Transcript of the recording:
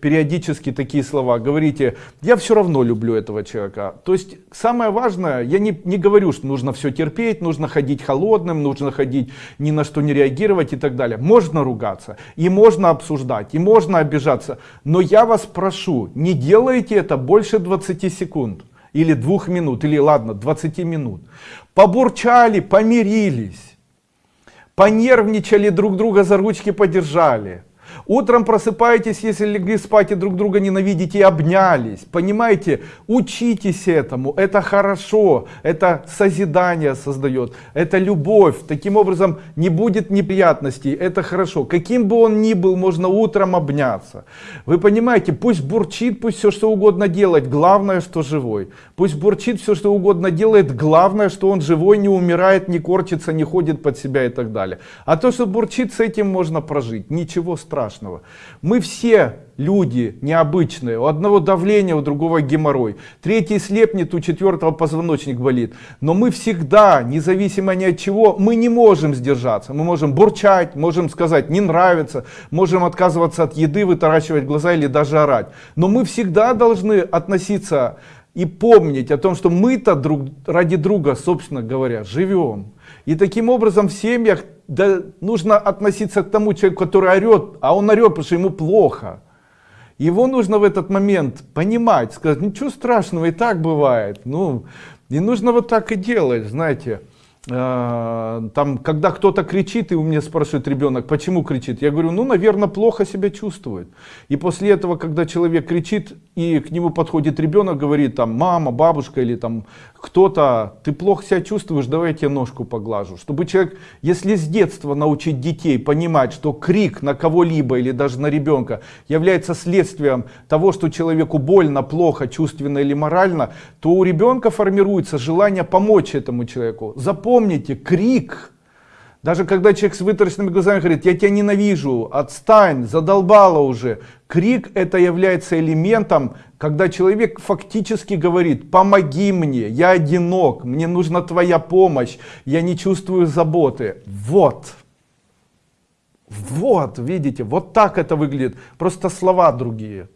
периодически такие слова, говорите, я все равно люблю этого человека. То есть самое важное, я не, не говорю, что нужно все терпеть, нужно ходить холодным, нужно ходить ни на что не реагировать и так далее. Можно ругаться, и можно обсуждать, и можно обижаться. Но я вас прошу, не делайте это больше 20 секунд. Или двух минут, или ладно, 20 минут. Побурчали, помирились, понервничали, друг друга за ручки подержали Утром просыпаетесь, если легли спать и друг друга ненавидите и обнялись. Понимаете, учитесь этому, это хорошо, это созидание создает, это любовь. Таким образом не будет неприятностей, это хорошо. Каким бы он ни был, можно утром обняться. Вы понимаете, пусть бурчит, пусть все что угодно делает, главное, что живой. Пусть бурчит все что угодно делает, главное, что он живой, не умирает, не корчится, не ходит под себя и так далее. А то, что бурчит, с этим можно прожить, ничего страшного страшного. Мы все люди необычные. У одного давление, у другого геморрой. Третий слепнет, у четвертого позвоночник болит. Но мы всегда, независимо ни от чего, мы не можем сдержаться. Мы можем бурчать, можем сказать не нравится, можем отказываться от еды, вытаращивать глаза или даже орать. Но мы всегда должны относиться и помнить о том, что мы-то друг, ради друга, собственно говоря, живем. И таким образом в семьях да, нужно относиться к тому человеку, который орет, а он орет, потому что ему плохо. Его нужно в этот момент понимать, сказать, ничего страшного, и так бывает. Ну, и нужно вот так и делать, знаете. Э, там, когда кто-то кричит, и у меня спрашивает ребенок, почему кричит, я говорю, ну, наверное, плохо себя чувствует. И после этого, когда человек кричит, и к нему подходит ребенок, говорит, там, мама, бабушка или там кто-то, ты плохо себя чувствуешь, давай я тебе ножку поглажу. Чтобы человек, если с детства научить детей понимать, что крик на кого-либо или даже на ребенка является следствием того, что человеку больно, плохо, чувственно или морально, то у ребенка формируется желание помочь этому человеку. Запомните, крик даже когда человек с вытаращенными глазами говорит, я тебя ненавижу, отстань, задолбала уже. Крик это является элементом, когда человек фактически говорит, помоги мне, я одинок, мне нужна твоя помощь, я не чувствую заботы. Вот. Вот, видите, вот так это выглядит. Просто слова другие.